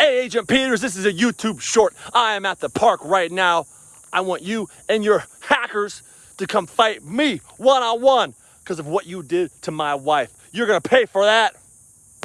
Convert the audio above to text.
Hey, Agent Peters, this is a YouTube short. I am at the park right now. I want you and your hackers to come fight me one on one because of what you did to my wife. You're going to pay for that.